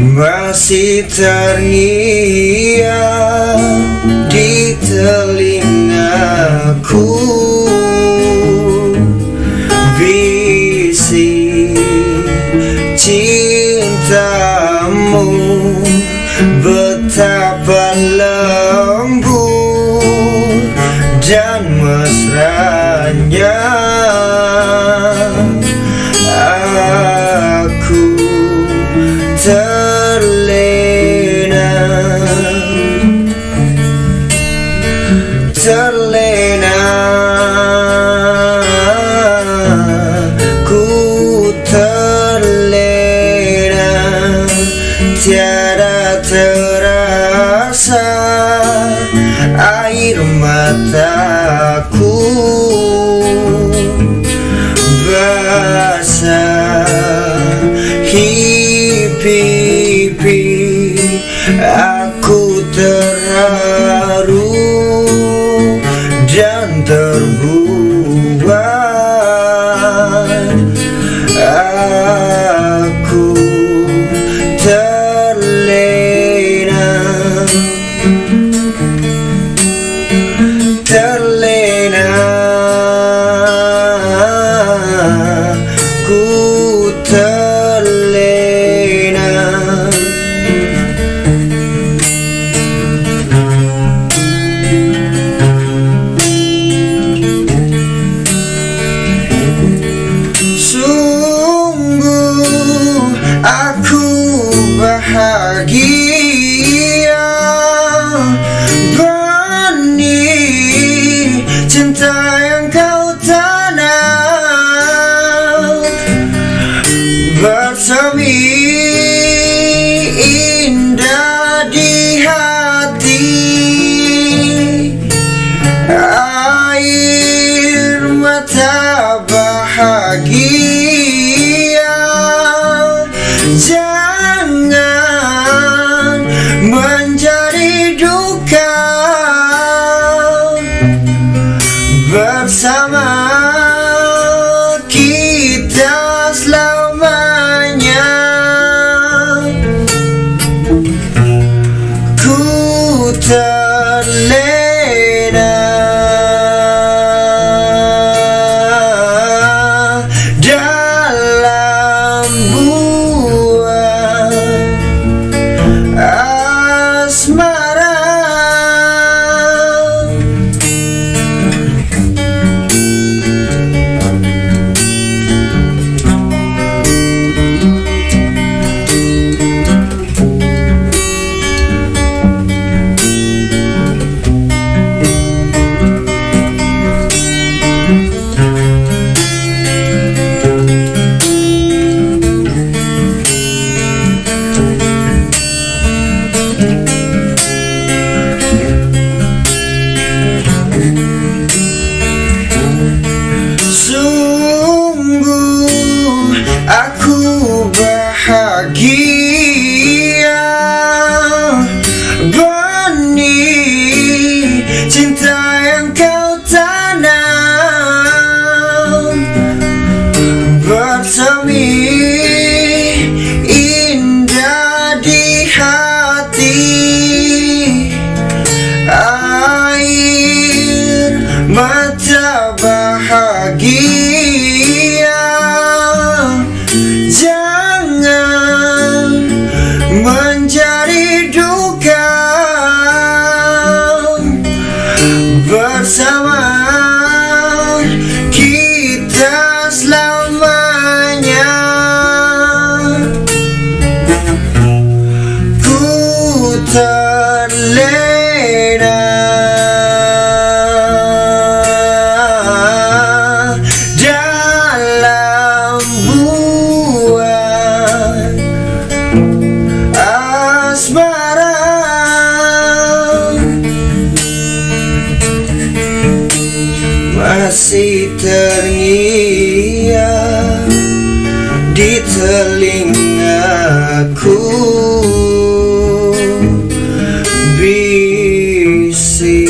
masih terngiang di telingaku. Bisik cintamu betapa terlena. Ku terlena. Tiada terasa Air mataku Basah. Hipipi lagi aku masih terngiang di telingaku. Bisik